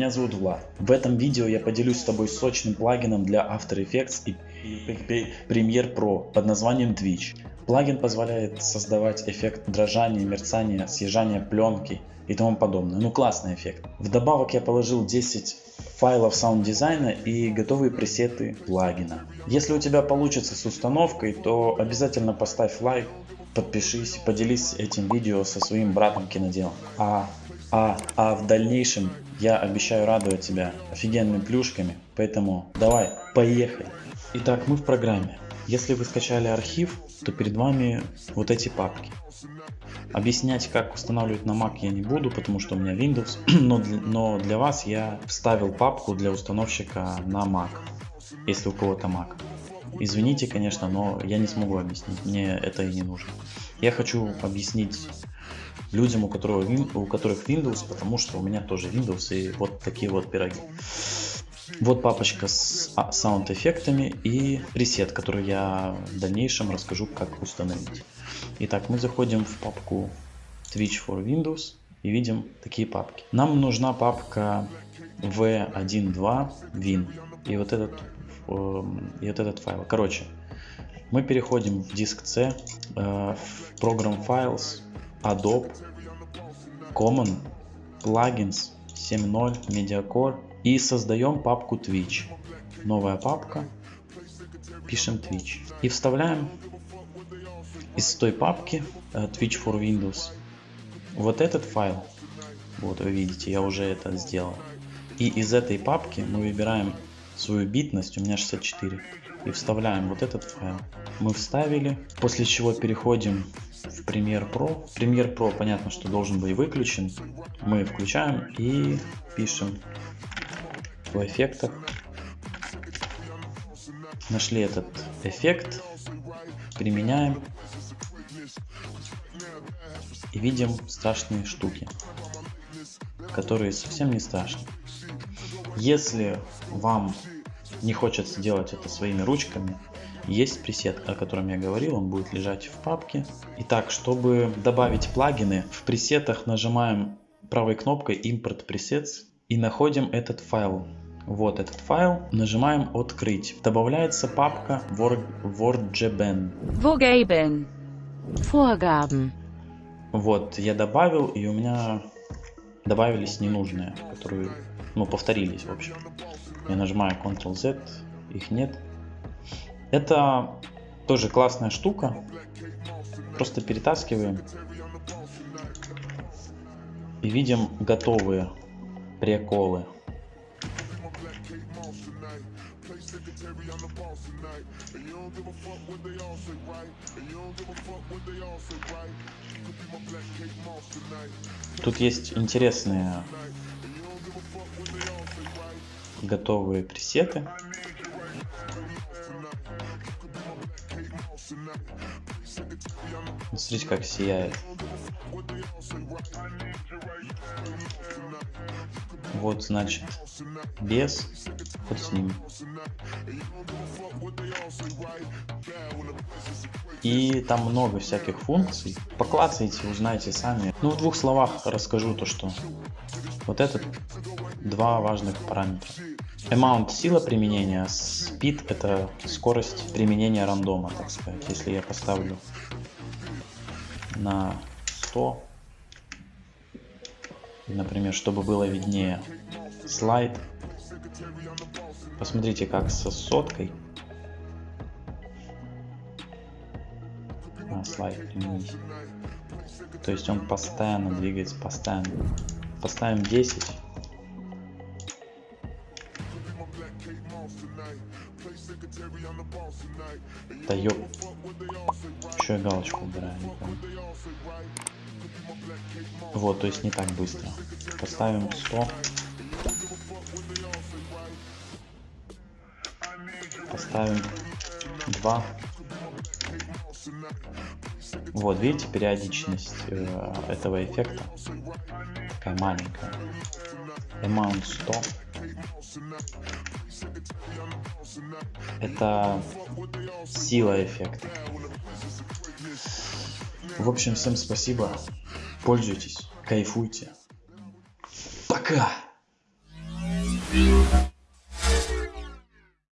Меня зовут Влад. В этом видео я поделюсь с тобой сочным плагином для After Effects и Premiere Pro под названием Twitch. Плагин позволяет создавать эффект дрожания, мерцания, съезжания пленки и тому подобное. Ну классный эффект. Вдобавок я положил 10 файлов саунд дизайна и готовые пресеты плагина. Если у тебя получится с установкой, то обязательно поставь лайк, подпишись, поделись этим видео со своим братом киноделом. А а, а в дальнейшем я обещаю радовать тебя офигенными плюшками, поэтому давай, поехали. Итак, мы в программе. Если вы скачали архив, то перед вами вот эти папки. Объяснять, как устанавливать на Mac я не буду, потому что у меня Windows, но для, но для вас я вставил папку для установщика на Mac, если у кого-то Mac. Извините, конечно, но я не смогу объяснить, мне это и не нужно. Я хочу объяснить людям, у, которого, у которых Windows, потому что у меня тоже Windows и вот такие вот пироги. Вот папочка с саунд-эффектами и пресет, который я в дальнейшем расскажу, как установить. Итак, мы заходим в папку Twitch for Windows и видим такие папки. Нам нужна папка v12 win и вот этот, и вот этот файл. Короче, мы переходим в диск C, э, в Program Files, Adobe, Common, Plugins, 7.0, MediaCore и создаем папку Twitch. Новая папка, пишем Twitch и вставляем из той папки uh, Twitch for Windows вот этот файл. Вот вы видите, я уже это сделал. И из этой папки мы выбираем свою битность, у меня 64, и вставляем вот этот файл. Мы вставили, после чего переходим в Premiere Pro. Premiere Pro понятно, что должен быть выключен. Мы включаем и пишем в эффектах. Нашли этот эффект, применяем и видим страшные штуки, которые совсем не страшны. Если вам не хочется делать это своими ручками, есть пресет, о котором я говорил, он будет лежать в папке. Итак, чтобы добавить плагины, в пресетах нажимаем правой кнопкой Import Presets и находим этот файл. Вот этот файл, нажимаем открыть. Добавляется папка WordGBen. Vorgaben. Vorgaben. Вот, я добавил, и у меня добавились ненужные, которые, ну, повторились, в общем. Я нажимаю Ctrl-Z, их нет. Это тоже классная штука. Просто перетаскиваем. И видим готовые приколы. Тут есть интересные готовые пресеты. Смотрите, как сияет. Вот, значит, без, вот с ним. И там много всяких функций. Поклацайте, узнаете сами. Ну, в двух словах расскажу то, что вот этот два важных параметра. Amount сила применения, speed это скорость применения рандома, так сказать. Если я поставлю на 100, например, чтобы было виднее слайд, посмотрите как со соткой на слайд. То есть он постоянно двигается, постоянно. Поставим 10 Да ёп. Еще я галочку убираю. Вот, то есть не так быстро. Поставим 100. Поставим 2. Вот, видите, периодичность э, этого эффекта такая маленькая. Amount 100. Это сила эффекта. В общем, всем спасибо. Пользуйтесь, кайфуйте. Пока!